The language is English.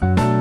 podcast.